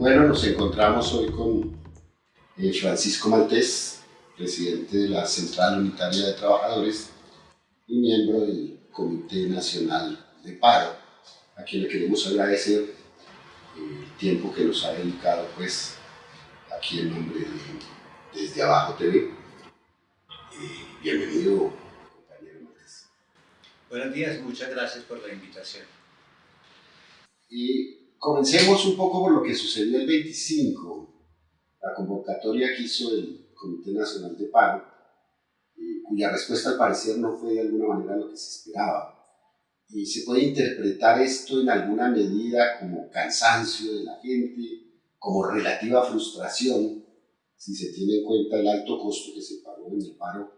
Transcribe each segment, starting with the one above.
Bueno, nos encontramos hoy con eh, Francisco Maltés, presidente de la Central Unitaria de Trabajadores y miembro del Comité Nacional de Paro, a quien le queremos agradecer eh, el tiempo que nos ha dedicado pues aquí en nombre de Desde Abajo TV. Eh, bienvenido, compañero Maltés. Buenos días, muchas gracias por la invitación. Y Comencemos un poco por lo que sucedió el 25, la convocatoria que hizo el Comité Nacional de Paro, eh, cuya respuesta al parecer no fue de alguna manera lo que se esperaba. Y se puede interpretar esto en alguna medida como cansancio de la gente, como relativa frustración, si se tiene en cuenta el alto costo que se pagó en el paro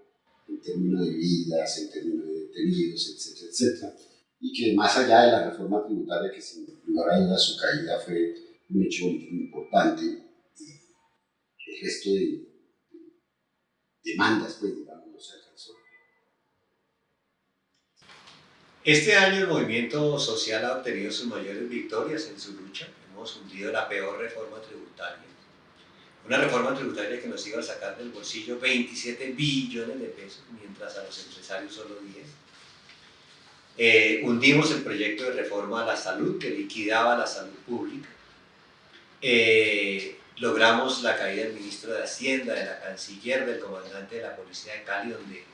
en términos de vidas, en términos de detenidos, etcétera, etcétera y que más allá de la reforma tributaria, que sin lugar a dudas su caída fue un hecho muy importante, el resto de, demandas, pues, digamos, no se alcanzó. Este año el movimiento social ha obtenido sus mayores victorias en su lucha. Hemos hundido la peor reforma tributaria. Una reforma tributaria que nos iba a sacar del bolsillo 27 billones de pesos, mientras a los empresarios solo 10 eh, hundimos el proyecto de reforma a la salud que liquidaba la salud pública. Eh, logramos la caída del ministro de Hacienda, de la canciller, del comandante de la policía de Cali, donde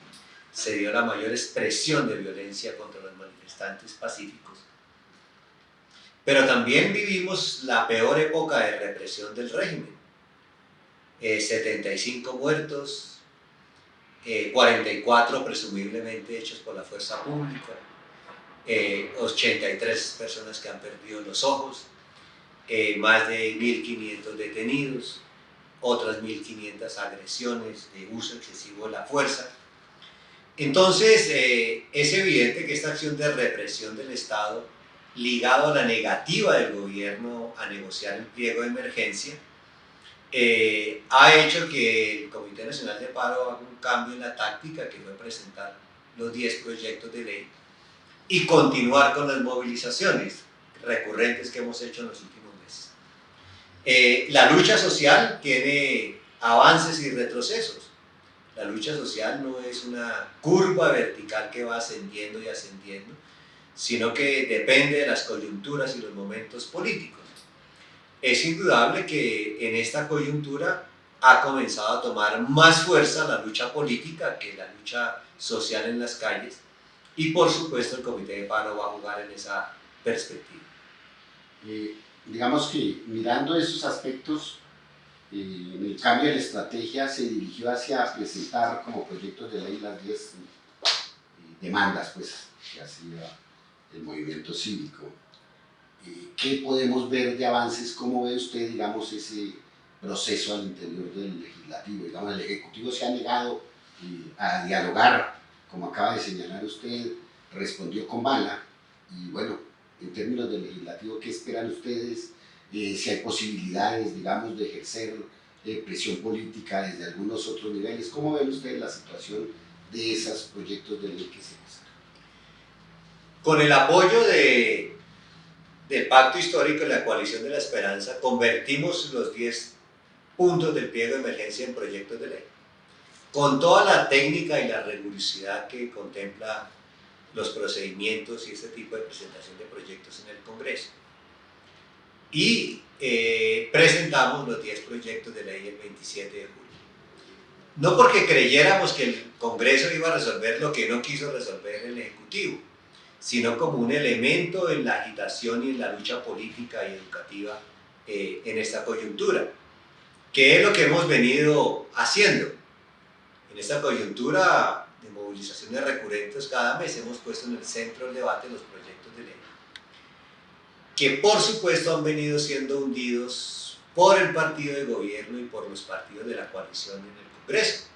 se dio la mayor expresión de violencia contra los manifestantes pacíficos. Pero también vivimos la peor época de represión del régimen. 75 eh, muertos, 44 presumiblemente hechos por la fuerza pública, 83 eh, personas que han perdido los ojos, eh, más de 1.500 detenidos, otras 1.500 agresiones de uso excesivo de la fuerza. Entonces, eh, es evidente que esta acción de represión del Estado, ligado a la negativa del gobierno a negociar el pliego de emergencia, ha hecho que el Comité Nacional de Paro haga un cambio en la táctica que fue presentar los 10 proyectos de ley y continuar con las movilizaciones recurrentes que hemos hecho en los últimos meses. Eh, la lucha social tiene avances y retrocesos. La lucha social no es una curva vertical que va ascendiendo y ascendiendo, sino que depende de las coyunturas y los momentos políticos. Es indudable que en esta coyuntura ha comenzado a tomar más fuerza la lucha política que la lucha social en las calles, y por supuesto el comité de paro va a jugar en esa perspectiva. Eh, digamos que mirando esos aspectos, eh, el cambio de la estrategia se dirigió hacia presentar como proyectos de ley las 10 eh, demandas pues, que hacía el movimiento cívico. ¿Qué podemos ver de avances? ¿Cómo ve usted, digamos, ese proceso al interior del legislativo? Digamos, el Ejecutivo se ha negado a dialogar como acaba de señalar usted, respondió con bala. Y bueno, en términos del legislativo, ¿qué esperan ustedes? Eh, si hay posibilidades, digamos, de ejercer eh, presión política desde algunos otros niveles. ¿Cómo ven ustedes la situación de esos proyectos de ley que se pasan? Con el apoyo de, del Pacto Histórico y la Coalición de la Esperanza, convertimos los 10 puntos del pliego de emergencia en proyectos de ley con toda la técnica y la rigurosidad que contempla los procedimientos y este tipo de presentación de proyectos en el Congreso. Y eh, presentamos los 10 proyectos de ley el 27 de julio. No porque creyéramos que el Congreso iba a resolver lo que no quiso resolver el Ejecutivo, sino como un elemento en la agitación y en la lucha política y educativa eh, en esta coyuntura, que es lo que hemos venido haciendo en esta coyuntura de movilizaciones recurrentes cada mes hemos puesto en el centro del debate los proyectos de ley que por supuesto han venido siendo hundidos por el partido de gobierno y por los partidos de la coalición en el Congreso.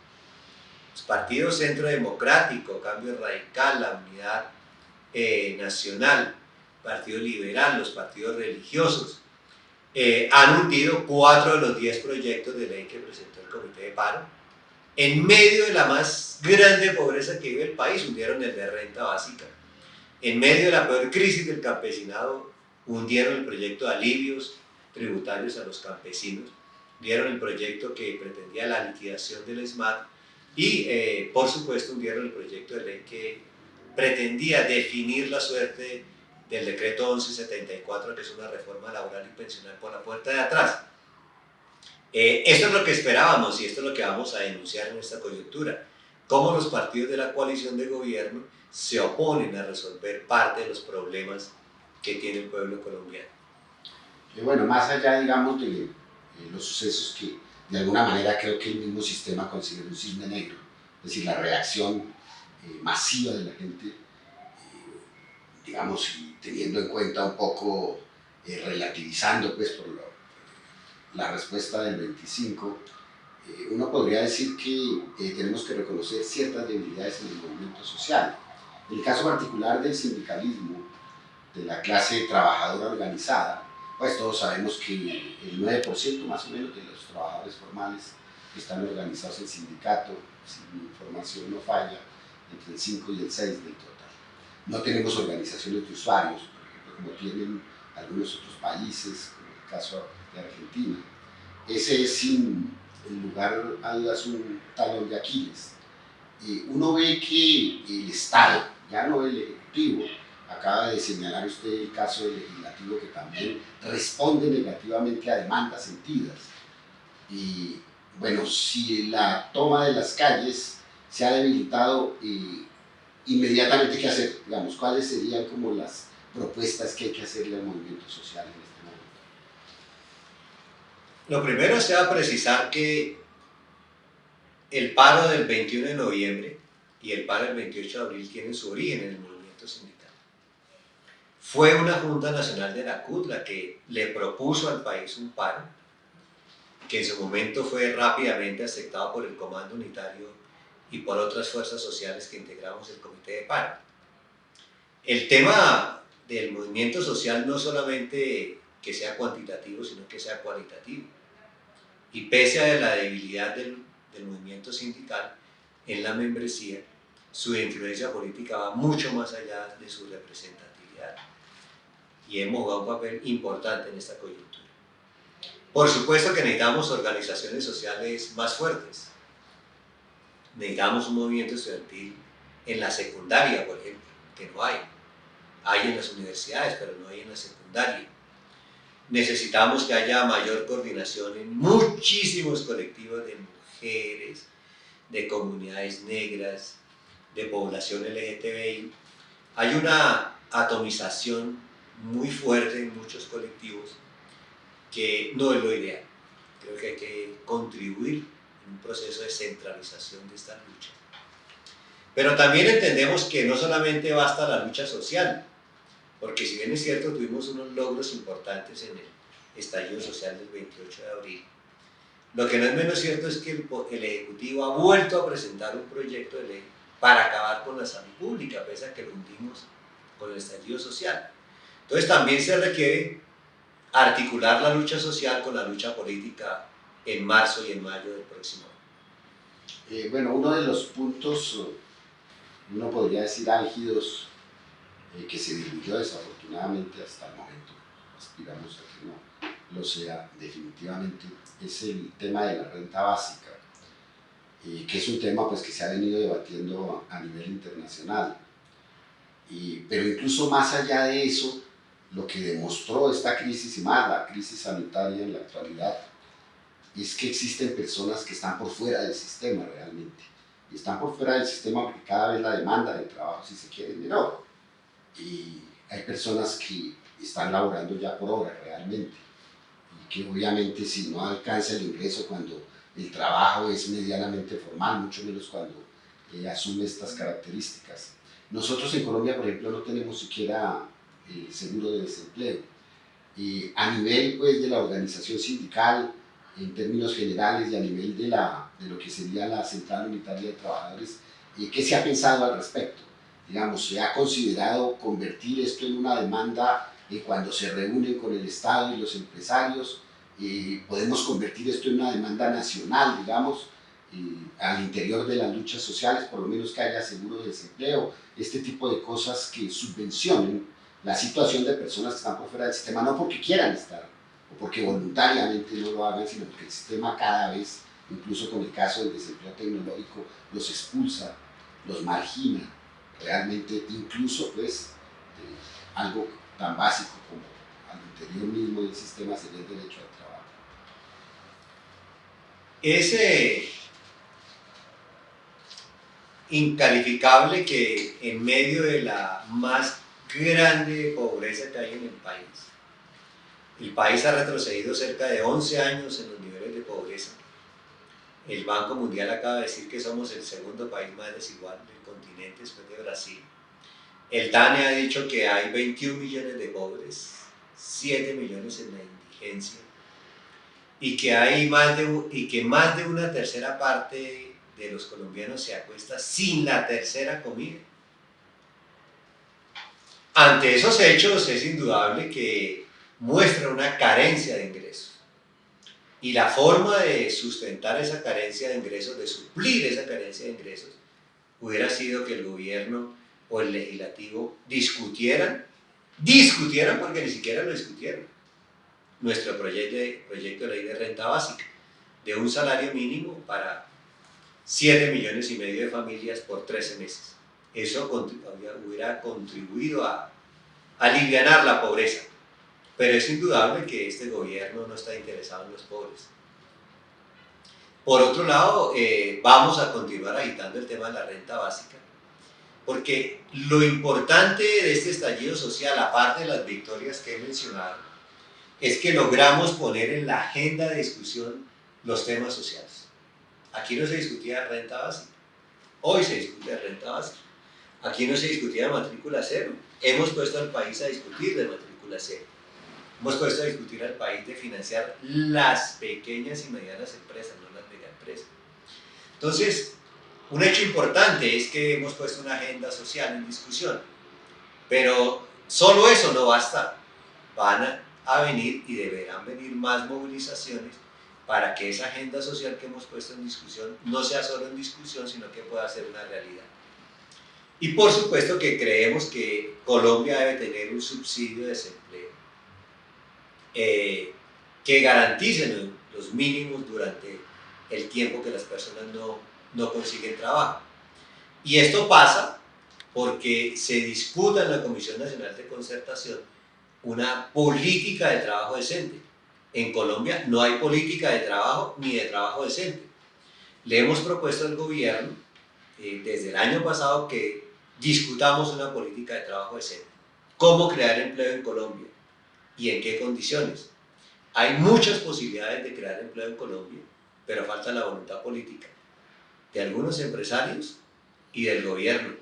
Los partidos Centro Democrático, Cambio Radical, la Unidad eh, Nacional, Partido Liberal, los partidos religiosos, eh, han hundido cuatro de los diez proyectos de ley que presentó el Comité de Paro, en medio de la más grande pobreza que vive el país, hundieron el de renta básica. En medio de la peor crisis del campesinado, hundieron el proyecto de alivios tributarios a los campesinos, dieron el proyecto que pretendía la liquidación del SMAT y, eh, por supuesto, dieron el proyecto de ley que pretendía definir la suerte del decreto 1174, que es una reforma laboral y pensional por la puerta de atrás. Eh, esto es lo que esperábamos y esto es lo que vamos a denunciar en esta coyuntura. Cómo los partidos de la coalición de gobierno se oponen a resolver parte de los problemas que tiene el pueblo colombiano. Y bueno, más allá, digamos, de los sucesos que de alguna manera creo que el mismo sistema considera un cisne negro, es decir, la reacción eh, masiva de la gente, eh, digamos, teniendo en cuenta un poco, eh, relativizando pues por la respuesta del 25, uno podría decir que tenemos que reconocer ciertas debilidades en el movimiento social. El caso particular del sindicalismo, de la clase trabajadora organizada, pues todos sabemos que el 9% más o menos de los trabajadores formales están organizados en sindicato, si mi información no falla, entre el 5 y el 6 del total. No tenemos organizaciones de usuarios, por ejemplo, como tienen algunos otros países, caso de Argentina. Ese es sin lugar a dudas un talón de Aquiles. y uno ve que el Estado, ya no el Ejecutivo, acaba de señalar usted el caso del legislativo que también responde negativamente a demandas sentidas. Y bueno, si la toma de las calles se ha debilitado, y inmediatamente qué hacer, digamos, cuáles serían como las propuestas que hay que hacerle al movimiento social en este. Lo primero es precisar que el paro del 21 de noviembre y el paro del 28 de abril tienen su origen en el movimiento sindical. Fue una Junta Nacional de la CUT la que le propuso al país un paro, que en su momento fue rápidamente aceptado por el Comando Unitario y por otras fuerzas sociales que integramos el comité de paro. El tema del movimiento social no solamente que sea cuantitativo, sino que sea cualitativo. Y pese a la debilidad del, movimiento sindical en la membresía, su influencia política va mucho más allá de su representatividad. Y hemos jugado un papel importante en esta coyuntura. Por supuesto que necesitamos organizaciones sociales más fuertes, necesitamos un movimiento estudiantil en la secundaria, por ejemplo, que no hay. Hay en las universidades, pero no hay en la secundaria. Necesitamos que haya mayor coordinación en muchísimos colectivos de mujeres, de comunidades negras, de población LGTBI. Hay una atomización muy fuerte en muchos colectivos que no es lo ideal. Creo que hay que contribuir un proceso de centralización de esta lucha. Pero también entendemos que no solamente basta la lucha social, porque si bien es cierto, tuvimos unos logros importantes en el estallido social del 28 de abril, lo que no es menos cierto es que el, el Ejecutivo ha vuelto a presentar un proyecto de ley para acabar con la salud pública, pese a que lo hundimos con el estallido social. Entonces también se requiere articular la lucha social con la lucha política en marzo y en mayo del próximo año? Eh, bueno, uno de los puntos, uno podría decir álgidos, eh, que se diluyó desafortunadamente hasta el momento, aspiramos a que no lo sea definitivamente, es el tema de la renta básica, eh, que es un tema pues, que se ha venido debatiendo a nivel internacional. Y, pero incluso más allá de eso, lo que demostró esta crisis y más la crisis sanitaria en la actualidad es que existen personas que están por fuera del sistema realmente. Y están por fuera del sistema porque cada vez la demanda de trabajo, si se quiere, es menor. Y hay personas que están laborando ya por hora realmente. Y que obviamente si no alcanza el ingreso cuando el trabajo es medianamente formal, mucho menos cuando eh, asume estas características. Nosotros en Colombia, por ejemplo, no tenemos siquiera eh, seguro de desempleo. Y a nivel pues, de la organización sindical, en términos generales y a nivel de, la, de lo que sería la Central Unitaria de Trabajadores, eh, ¿qué se ha pensado al respecto? Digamos, ¿se ha considerado convertir esto en una demanda eh, cuando se reúnen con el Estado y los empresarios? Eh, ¿Podemos convertir esto en una demanda nacional, digamos, al interior de las luchas sociales, por lo menos que haya seguro de desempleo, este tipo de cosas que subvencionen la situación de personas que están por fuera del sistema, no porque quieran estar o porque voluntariamente no lo hagan, sino porque el sistema cada vez, incluso con el caso del desempleo tecnológico, los expulsa, los margina, realmente incluso pues algo tan básico como al interior mismo del sistema sería el derecho al trabajo. Ese incalificable que en medio de la más grande pobreza que hay en el país, el país ha retrocedido cerca de 11 años en los niveles de pobreza. El Banco Mundial acaba de decir que somos el segundo país más desigual del después de Brasil. El DANE ha dicho que hay 21 millones de pobres, 7 millones en la indigencia y que, hay más de, y que más de una tercera parte de los colombianos se acuesta sin la tercera comida. Ante esos hechos es indudable que muestra una carencia de ingresos. Y la forma de sustentar esa carencia de ingresos, de suplir esa carencia de ingresos, hubiera sido que el gobierno o el legislativo discutieran, discutieran porque ni siquiera lo discutieron, nuestro proyecto de, ley de renta básica, de un salario mínimo para 7 millones y medio de familias por 13 meses. Eso hubiera contribuido a aliviar la pobreza. Pero es indudable que este gobierno no está interesado en los pobres. Por otro lado, eh, vamos a continuar agitando el tema de la renta básica, porque lo importante de este estallido social, aparte de las victorias que he mencionado, es que logramos poner en la agenda de discusión los temas sociales. Aquí no se discutía renta básica, hoy se discute renta básica. Aquí no se discutía matrícula cero, hemos puesto al país a discutir de matrícula cero. Hemos puesto a discutir al país de financiar las pequeñas y medianas empresas, empresas. Entonces, un hecho importante es que hemos puesto una agenda social en discusión, pero solo eso no basta. Van a venir y deberán venir más movilizaciones para que esa agenda social que hemos puesto en discusión no sea solo en discusión, sino que pueda ser una realidad. Y por supuesto que creemos que Colombia debe tener un subsidio de desempleo eh, que garantice los mínimos durante el tiempo que las personas no, no consiguen trabajo. Y esto pasa porque se disputa en la Comisión Nacional de Concertación una política de trabajo decente. En Colombia no hay política de trabajo ni de trabajo decente. Le hemos propuesto al gobierno eh, desde el año pasado que discutamos una política de trabajo decente. ¿Cómo crear empleo en Colombia? ¿Y en qué condiciones? Hay muchas posibilidades de crear empleo en Colombia, pero falta la voluntad política de algunos empresarios y del gobierno,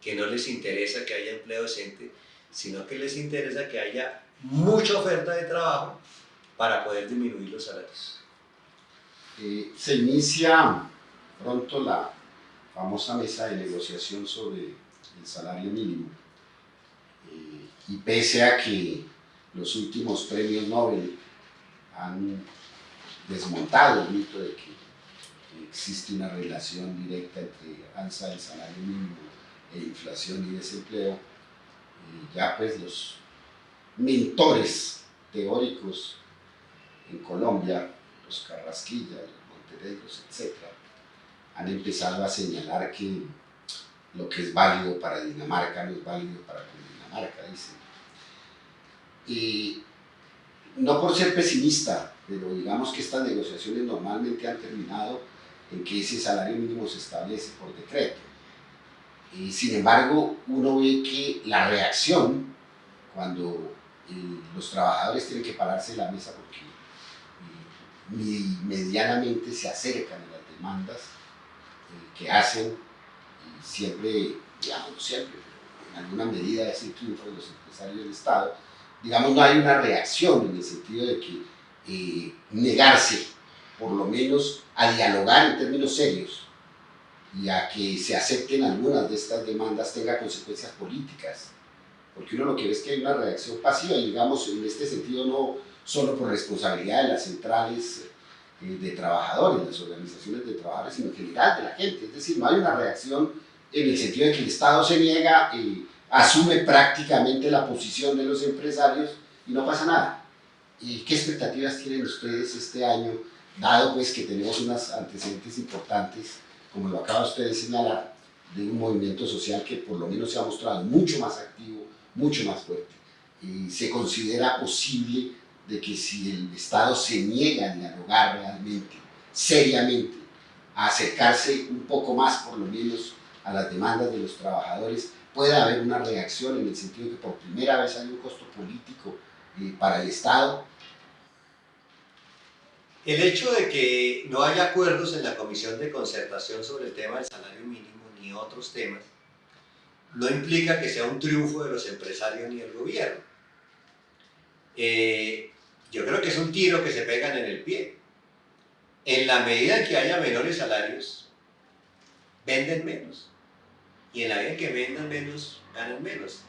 que no les interesa que haya empleo decente, sino que les interesa que haya mucha oferta de trabajo para poder disminuir los salarios. Eh, se inicia pronto la famosa mesa de negociación sobre el salario mínimo eh, y pese a que los últimos premios Nobel han desmontado el mito de que existe una relación directa entre alza del salario mínimo e inflación y desempleo, y ya pues los mentores teóricos en Colombia, los Carrasquilla, los Monteneros, etc., han empezado a señalar que lo que es válido para Dinamarca no es válido para Dinamarca, dicen. Y no por ser pesimista, pero digamos que estas negociaciones normalmente han terminado en que ese salario mínimo se establece por decreto. Y sin embargo, uno ve que la reacción, cuando eh, los trabajadores tienen que pararse de la mesa porque eh, medianamente se acercan a las demandas eh, que hacen, siempre, digamos, no siempre, en alguna medida es el triunfo de los empresarios del Estado, digamos, no hay una reacción en el sentido de que negarse, por lo menos, a dialogar en términos serios y a que se acepten algunas de estas demandas tenga consecuencias políticas. Porque uno lo que ve es que hay una reacción pasiva y digamos en este sentido no solo por responsabilidad de las centrales eh, de trabajadores, las organizaciones de trabajadores, sino en general de la gente. Es decir, no hay una reacción en el sentido de que el Estado se niega, y asume prácticamente la posición de los empresarios y no pasa nada. ¿Y qué expectativas tienen ustedes este año, dado pues que tenemos unos antecedentes importantes, como lo acaba usted de señalar, de un movimiento social que por lo menos se ha mostrado mucho más activo, mucho más fuerte? Y se considera posible de que si el Estado se niega a dialogar realmente, seriamente, a acercarse un poco más por lo menos a las demandas de los trabajadores, puede haber una reacción en el sentido de que por primera vez hay un costo político para el Estado. El hecho de que no haya acuerdos en la Comisión de Concertación sobre el tema del salario mínimo ni otros temas, no implica que sea un triunfo de los empresarios ni del gobierno. Eh, yo creo que es un tiro que se pegan en el pie. En la medida en que haya menores salarios, venden menos. Y en la medida en que vendan menos, ganan menos.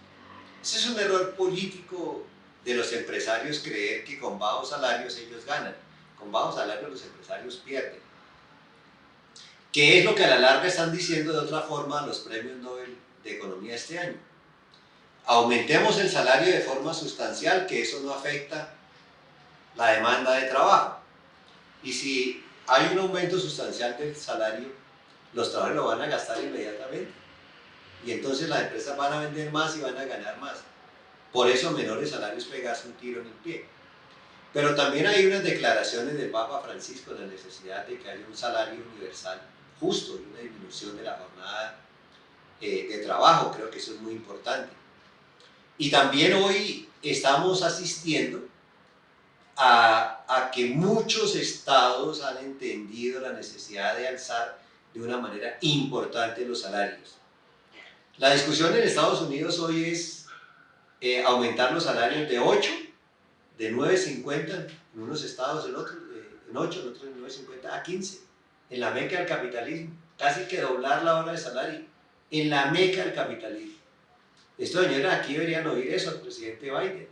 Ese es un error político de los empresarios creer que con bajos salarios ellos ganan. Con bajos salarios los empresarios pierden. ¿Qué es lo que a la larga están diciendo de otra forma los premios Nobel de Economía este año? Aumentemos el salario de forma sustancial, que eso no afecta la demanda de trabajo. Y si hay un aumento sustancial del salario, los trabajadores lo van a gastar inmediatamente. Y entonces las empresas van a vender más y van a ganar más. Por eso menores salarios pegarse un tiro en el pie. Pero también hay unas declaraciones del Papa Francisco de la necesidad de que haya un salario universal justo y una disminución de la jornada eh, de trabajo. Creo que eso es muy importante. Y también hoy estamos asistiendo a, que muchos estados han entendido la necesidad de alzar de una manera importante los salarios. La discusión en Estados Unidos hoy es eh, aumentar los salarios de 8, de 9.50 en unos estados, en, otros, eh, en 8, en otros en 9.50 a 15, en la meca del capitalismo, casi que doblar la hora de salario, en la meca del capitalismo. Estos señores aquí deberían oír eso al presidente Biden.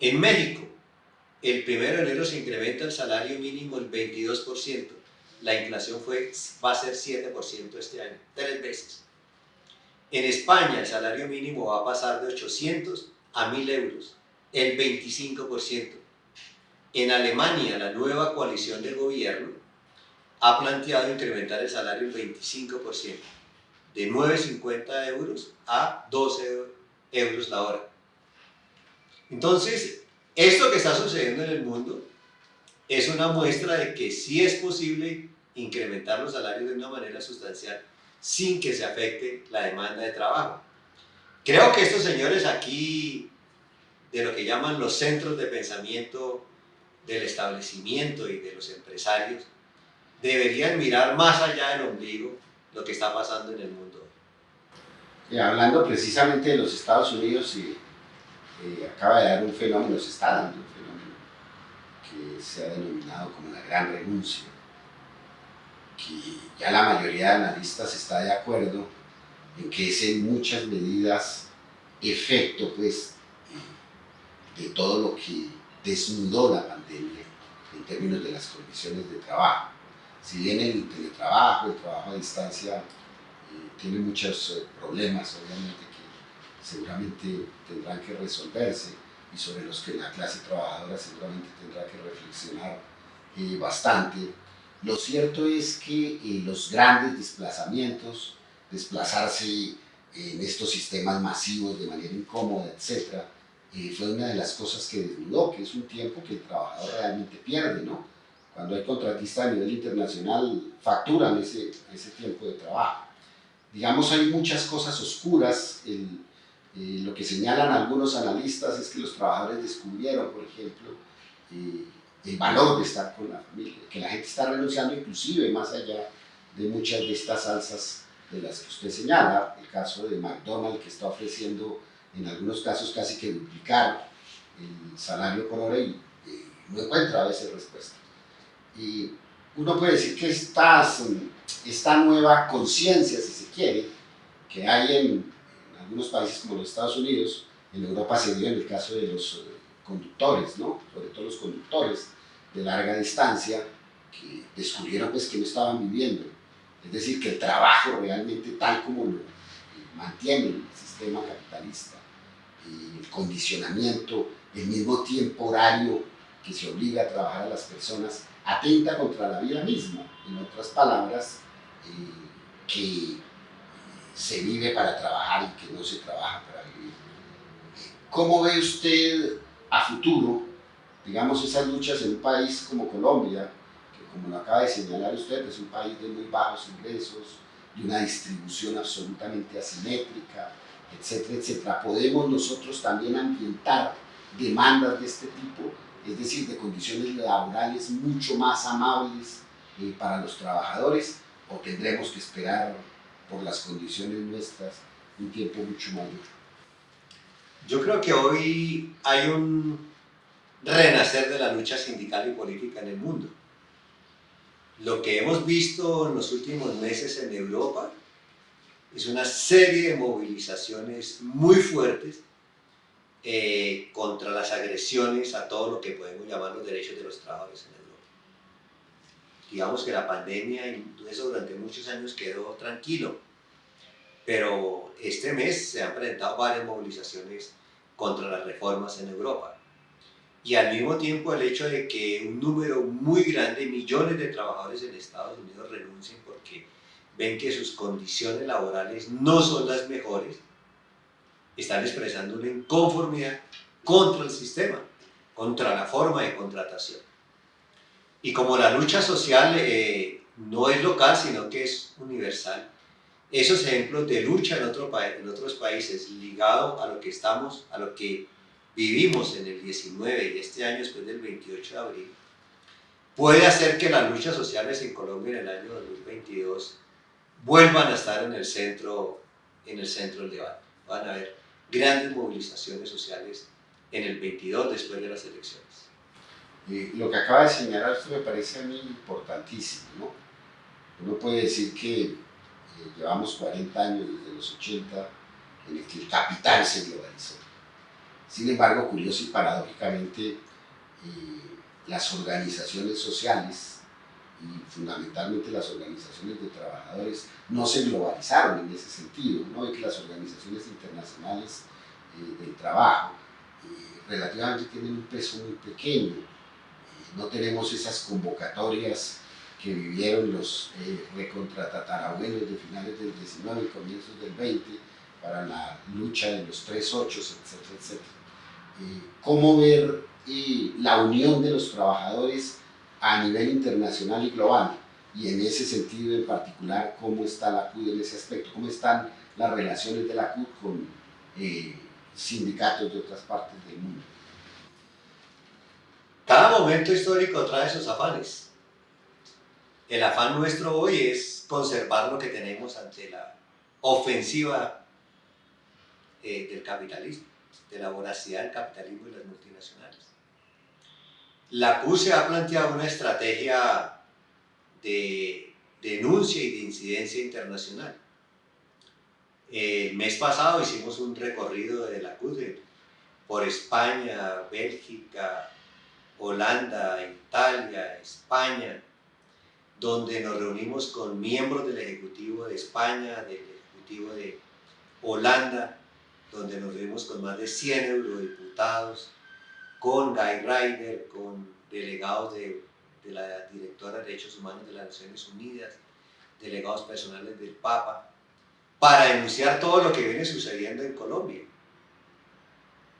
En México, el primero de enero se incrementa el salario mínimo el 22%. La inflación fue, va a ser 7% este año, tres veces. En España el salario mínimo va a pasar de 800 a 1000 euros, el 25%. En Alemania la nueva coalición de gobierno ha planteado incrementar el salario el 25%, de 9,50 euros a 12 euros la hora. Entonces, esto que está sucediendo en el mundo es una muestra de que sí es posible incrementar los salarios de una manera sustancial sin que se afecte la demanda de trabajo. Creo que estos señores aquí, de lo que llaman los centros de pensamiento del establecimiento y de los empresarios, deberían mirar más allá del ombligo lo que está pasando en el mundo. Y hablando precisamente de los Estados Unidos y acaba de dar un fenómeno, se está dando un fenómeno que se ha denominado como la gran renuncia, que ya la mayoría de analistas está de acuerdo en que es en muchas medidas efecto pues de todo lo que desnudó la pandemia en términos de las condiciones de trabajo. Si bien el teletrabajo, el trabajo a distancia, eh, tiene muchos eh, problemas, obviamente, seguramente tendrán que resolverse y sobre los que la clase trabajadora seguramente tendrá que reflexionar eh, bastante. Lo cierto es que eh, los grandes desplazamientos, desplazarse en estos sistemas masivos de manera incómoda, etc., eh, fue una de las cosas que desnudó, que es un tiempo que el trabajador realmente pierde, ¿no? Cuando hay contratistas a nivel internacional, facturan ese, ese tiempo de trabajo. Digamos, hay muchas cosas oscuras, eh, lo que señalan algunos analistas es que los trabajadores descubrieron, por ejemplo, eh, el valor de estar con la familia, que la gente está renunciando inclusive más allá de muchas de estas alzas de las que usted señala, el caso de McDonald's que está ofreciendo en algunos casos casi que duplicar el salario por hora y, no encuentra a veces respuesta. Y uno puede decir que estas, esta nueva conciencia, si se quiere, que hay en, algunos países como los Estados Unidos, en Europa se dio en el caso de los eh, conductores, ¿no? sobre todo los conductores de larga distancia, que descubrieron pues que no estaban viviendo. Es decir, que el trabajo realmente tal como lo mantiene el sistema capitalista eh, el condicionamiento, el mismo tiempo horario que se obliga a trabajar a las personas, atenta contra la vida misma. En otras palabras, eh, que se vive para trabajar y que no se trabaja para vivir. ¿Cómo ve usted a futuro, digamos, esas luchas en un país como Colombia, que como lo acaba de señalar usted, es un país de muy bajos ingresos, de una distribución absolutamente asimétrica, etcétera, etcétera? ¿Podemos nosotros también ambientar demandas de este tipo, es decir, de condiciones laborales mucho más amables eh, para los trabajadores, o tendremos que esperar por las condiciones nuestras un tiempo mucho mayor? Yo creo que hoy hay un renacer de la lucha sindical y política en el mundo. Lo que hemos visto en los últimos meses en Europa es una serie de movilizaciones muy fuertes eh, contra las agresiones a todo lo que podemos llamar los derechos de los trabajadores en Europa. Digamos que la pandemia y eso durante muchos años quedó tranquilo, pero este mes se han presentado varias movilizaciones contra las reformas en Europa. Y al mismo tiempo el hecho de que un número muy grande, millones de trabajadores en Estados Unidos renuncien porque ven que sus condiciones laborales no son las mejores, están expresando una inconformidad contra el sistema, contra la forma de contratación. Y como la lucha social eh, no es local, sino que es universal, esos ejemplos de lucha en, otro en otros países ligado a lo que estamos, a lo que vivimos en el 19 y este año después del 28 de abril, puede hacer que las luchas sociales en Colombia en el año 2022 vuelvan a estar en el centro, en el centro del debate. Van a haber grandes movilizaciones sociales en el 22 después de las elecciones. Y lo que acaba de señalar me parece a mí importantísimo. ¿no? Uno puede decir que llevamos 40 años desde los 80 en el que el capital se globalizó. Sin embargo, curioso y paradójicamente, eh, las organizaciones sociales y fundamentalmente las organizaciones de trabajadores no se globalizaron en ese sentido. ¿no? que las organizaciones internacionales eh, del trabajo eh, relativamente tienen un peso muy pequeño. no tenemos esas convocatorias que vivieron los eh, recontratatarabuelos de finales del 19 y comienzos del 20 para la lucha de los tres ochos, etcétera, etcétera. Eh, ¿Cómo ver eh, la unión de los trabajadores a nivel internacional y global? Y en ese sentido en particular, ¿cómo está la CUD en ese aspecto? ¿Cómo están las relaciones de la CUD con eh, sindicatos de otras partes del mundo? Cada momento histórico trae sus afanes el afán nuestro hoy es conservar lo que tenemos ante la ofensiva eh, del capitalismo, de la voracidad del capitalismo y las multinacionales. La CU se ha planteado una estrategia de denuncia y de incidencia internacional. El mes pasado hicimos un recorrido de la CUD por España, Bélgica, Holanda, Italia, España, donde nos reunimos con miembros del Ejecutivo de España, del Ejecutivo de Holanda, donde nos reunimos con más de 100 eurodiputados, con Guy Ryder, con delegados de, de la Directora de Derechos Humanos de las Naciones Unidas, delegados personales del Papa, para denunciar todo lo que viene sucediendo en Colombia.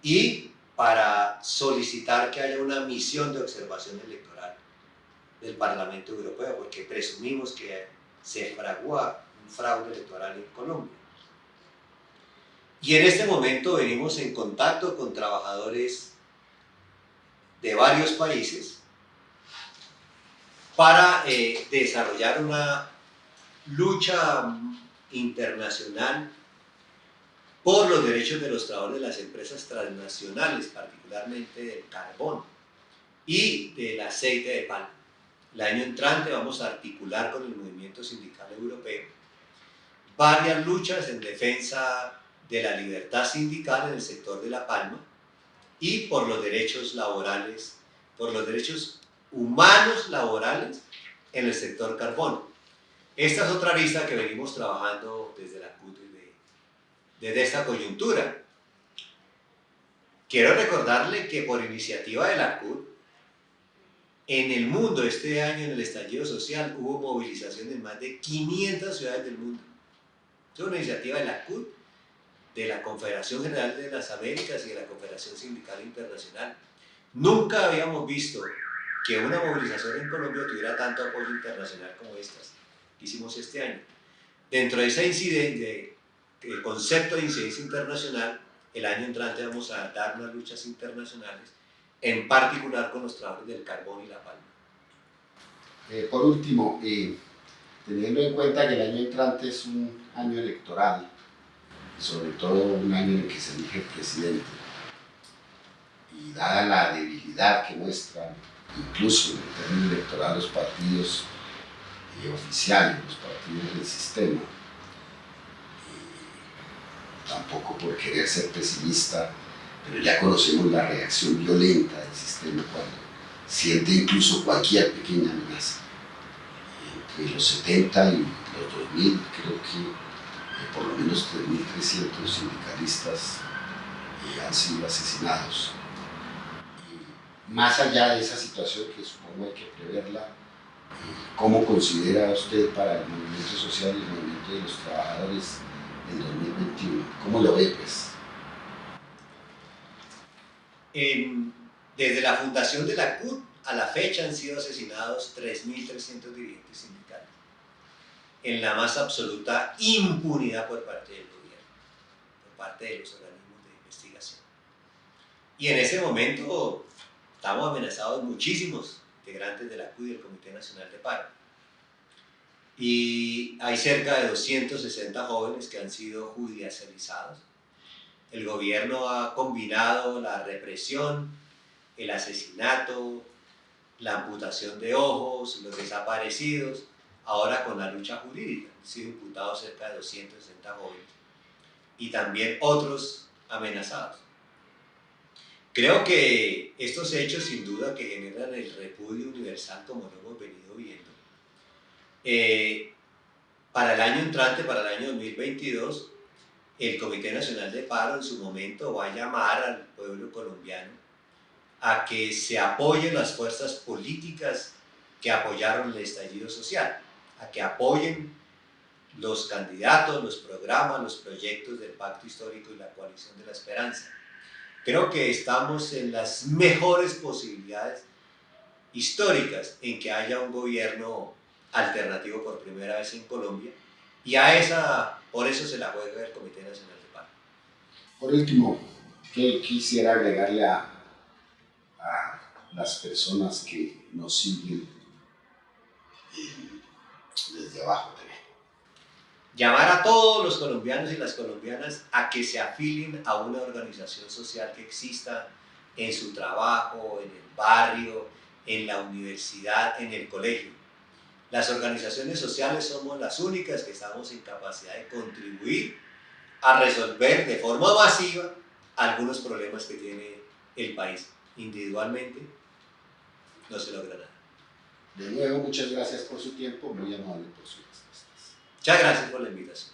Y para solicitar que haya una misión de observación electoral del Parlamento Europeo, porque presumimos que se fragua un fraude electoral en Colombia. Y en este momento venimos en contacto con trabajadores de varios países para eh, desarrollar una lucha internacional por los derechos de los trabajadores de las empresas transnacionales, particularmente del carbón y del aceite de palma. El año entrante vamos a articular con el movimiento sindical europeo varias luchas en defensa de la libertad sindical en el sector de la palma y por los derechos laborales, por los derechos humanos laborales en el sector carbón. Esta es otra lista que venimos trabajando desde la CUT desde esta coyuntura. quiero recordarle que por iniciativa de la CUT, en el mundo este año, en el estallido social, hubo movilización en más de 500 ciudades del mundo. Es una iniciativa de la CUT, de la Confederación General de las Américas y de la Confederación Sindical Internacional. Nunca habíamos visto que una movilización en Colombia tuviera tanto apoyo internacional como estas que hicimos este año. Dentro de ese incidente, el concepto de incidencia internacional, el año entrante vamos a dar unas luchas internacionales, en particular con los trabajos del carbón y la palma. Eh, por último, eh, teniendo en cuenta que el año entrante es un año electoral, sobre todo un año en el que se elige el presidente, y dada la debilidad que muestran, incluso en el término electoral, los partidos eh, oficiales, los partidos del sistema, tampoco por querer ser pesimista, pero ya conocemos la reacción violenta del sistema cuando siente incluso cualquier pequeña amenaza. Entre los 70 y los 2000 creo que eh, por lo menos 3.300 sindicalistas eh, han sido asesinados. Y más allá de esa situación que supongo hay que preverla, eh, ¿cómo considera usted para el movimiento social y el movimiento de los trabajadores en 2021? ¿Cómo lo ve pues? Desde la fundación de la CUT a la fecha han sido asesinados 3.300 dirigentes sindicales en la más absoluta impunidad por parte del gobierno, por parte de los organismos de investigación. Y en ese momento estamos amenazados muchísimos integrantes de la CUT y del Comité Nacional de Paro. Y hay cerca de 260 jóvenes que han sido judicializados. El gobierno ha combinado la represión, el asesinato, la amputación de ojos, los desaparecidos, ahora con la lucha jurídica. Han sido imputados cerca de 260 jóvenes y también otros amenazados. Creo que estos hechos sin duda que generan el repudio universal como lo hemos venido viendo. Eh, para el año entrante, para el año 2022, el Comité Nacional de Paro en su momento va a llamar al pueblo colombiano a que se apoyen las fuerzas políticas que apoyaron el estallido social a que apoyen los candidatos, los programas, los proyectos del Pacto Histórico y la Coalición de la Esperanza. Creo que estamos en las mejores posibilidades históricas en que haya un gobierno alternativo por primera vez en Colombia y a esa, por eso se la juega el Comité Nacional de Paz. Por último, ¿qué quisiera agregarle a, a las personas que nos siguen desde abajo Llamar a todos los colombianos y las colombianas a que se afilien a una organización social que exista en su trabajo, en el barrio, en la universidad, en el colegio. Las organizaciones sociales somos las únicas que estamos en capacidad de contribuir a resolver de forma masiva algunos problemas que tiene el país. Individualmente no se logra nada. De nuevo, muchas gracias por su tiempo, muy amable por su respuestas. Muchas gracias por la invitación.